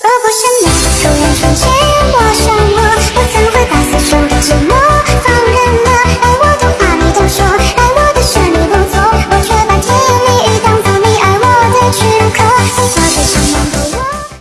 若不是你突然闯进我生我我怎会把死守的寂寞放任了爱我的话你都说。爱我的事你不做我却把甜言蜜语当做你爱我的躯壳。